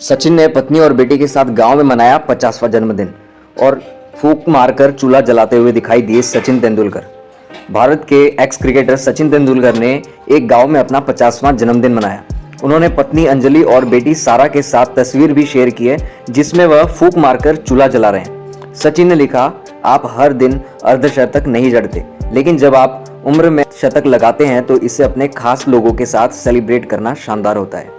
सचिन ने पत्नी और बेटी के साथ गाँव में मनाया पचासवा जन्मदिन और फूक मारकर चूल्हा जलाते हुए दिखाई दिए सचिन तेंदुलकर। भारत के एक्स क्रिकेटर सचिन तेंदुलकर ने एक गाँव में अपना पचासवां जन्मदिन मनाया। उन्होंने पत्नी अंजलि और बेटी सारा के साथ तस्वीर भी शेयर की है, जिसमें वह फूक मारकर चूल्हा जला रहे हैं। सचिन ने लिखा, आप हर दिन अर्धशतक नहीं जड़ते, लेकिन जब आप उम्र में शतक लगाते हैं तो इसे अपने खास लोगों के साथ सेलिब्रेट करना शानदार होता है।